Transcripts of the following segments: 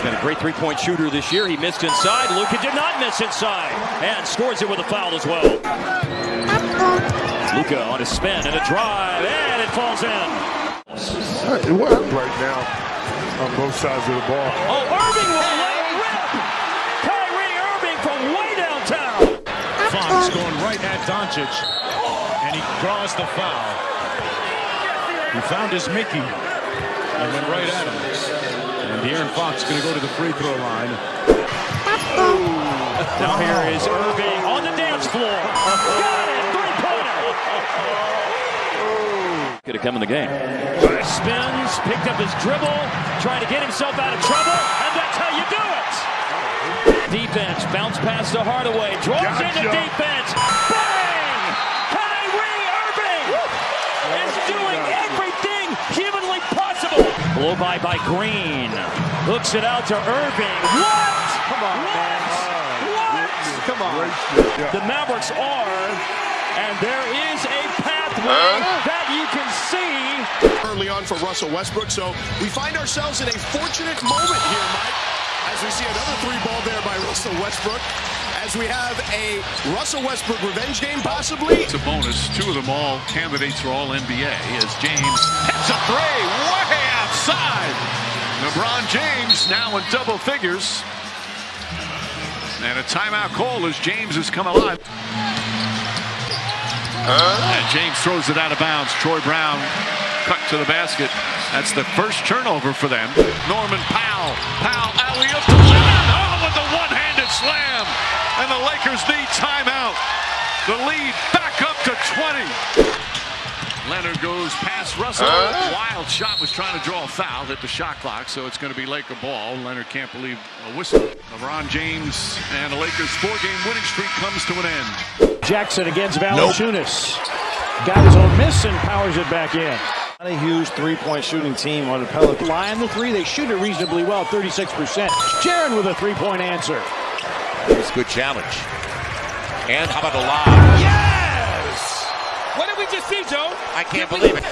He's been a great three-point shooter this year. He missed inside. Luka did not miss inside and scores it with a foul as well. Luka on a spin and a drive, and it falls in. What right now on both sides of the ball? Oh, Irving will lay a rip. Kyrie Irving from way downtown. Fox going right at Doncic, and he draws the foul. He found his Mickey and went right at him. And De'Aaron Fox going to go to the free throw line. Now here is Irving on the dance floor. Got it, three-pointer. Could have come in the game. Spins, picked up his dribble, trying to get himself out of trouble, and that's how you do it. Defense, bounce pass to Hardaway, draws Gotcha. the defense. Blow by by Green. Hooks it out to Irving. What? Come on, man. What? Come on. Yeah. The Mavericks are, and there is a pathway that you can see. early on for Russell Westbrook. So we find ourselves in a fortunate moment here, Mike, as we see another three ball there by Russell Westbrook. As we have a Russell Westbrook revenge game, possibly. It's a bonus. Two of them all candidates for all NBA as James hits a three way LeBron James now in double figures. And a timeout call as James has come alive. And James throws it out of bounds. Troy Brown cut to the basket. That's the first turnover for them. Norman Powell. Powell alley-oop to Leonard. Oh, with the one-handed slam. And the Lakers need timeout. The lead back up to 20. Leonard goes past Russell. Wild shot was trying to draw a foul, hit the shot clock, so it's going to be Laker ball. Leonard can't believe a whistle. LeBron James and the Lakers' four-game winning streak comes to an end. Jackson against Valanciunas. Got his own miss and powers it back in. Not a huge three-point shooting team on the Pelicans. Line the three. They shoot it reasonably well, 36%. Jaren with a three-point answer. It's a good challenge. And how about a lob? Yes! What did we just see, Joe? I can't believe it.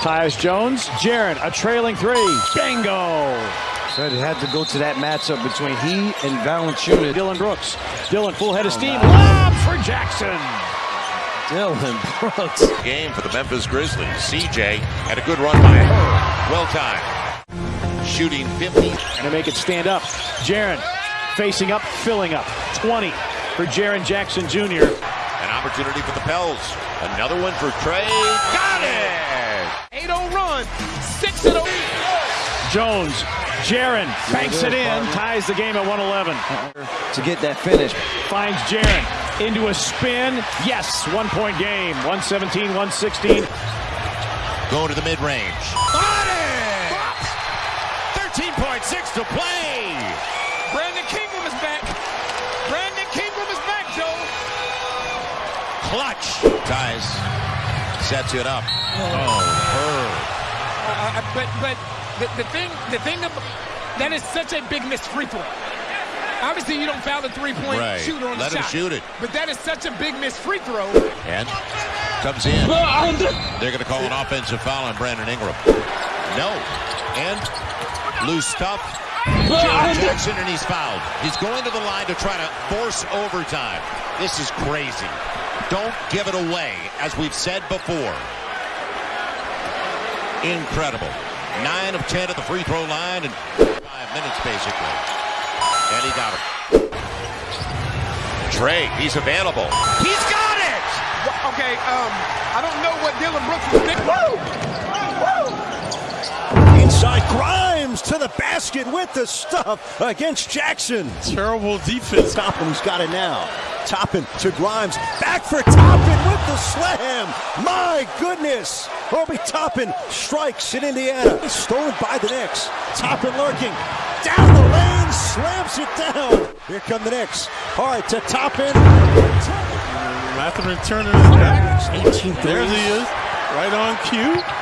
Tyus Jones, Jaren, a trailing three. Bingo! Said it had to go to that matchup between he and Valanciunas. Dillon Brooks. Dillon full head of oh, steam. Lob for Jackson. Dillon Brooks. Game for the Memphis Grizzlies. CJ had a good run by her. Well timed. Shooting 50. And to make it stand up. Jaren facing up, filling up. 20 for Jaren Jackson Jr. An opportunity for the Pels. Another one for Trey. Got it! 8-0 run, 6-0. Jones, Jaren banks it in, ties the game at 111. To get that finish. Finds Jaren into a spin. Yes, one point game. 117, 116. Going to the mid-range. Got it! 13.6 to play. Brandon Ingram is back. Brandon Ingram is back, Joe. Clutch. Ties. Sets it up. Oh, her. Uh, but but the, the thing the thing ab- that is such a big missed free throw. Obviously, you don't foul the three-point Right. shooter on Let the him shot. shoot it. But that is such a big missed free throw. And comes in. Uh, They're going to call an offensive foul on Brandon Ingram. No. And loose stuff. Jaren Jackson, and he's fouled. He's going to the line to try to force overtime. This is crazy. Don't give it away, as we've said before. Incredible. Nine of ten at the free throw line in five minutes, basically. And he got it. Trey, he's available. He's got it! Okay, um, I don't know what Dillon Brooks was thinking. Inside Grimes to the basket with the stuff against Jackson. Terrible defense. Toppin's got it now. Toppin to Grimes. Back for Toppin with the slam. My goodness. Obi Toppin strikes in Indiana. Stolen by the Knicks. Toppin lurking. Down the lane. Slams it down. Here come the Knicks. Hard to Toppin. Mathurin Turner is back. 18 There he is. Right on cue.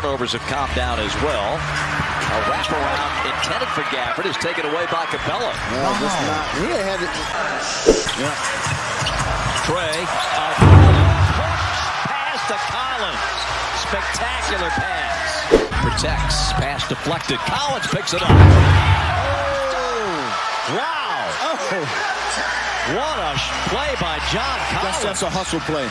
Turnovers have calmed down as well. A wraparound intended for Gafford is taken away by Capela. No, this is not. He had it. Trey, a push pass to Collins. Spectacular pass. protects. Pass deflected. Collins picks it up. Oh, wow. Oh. What a play by John Collins. That's, that's a hustle play.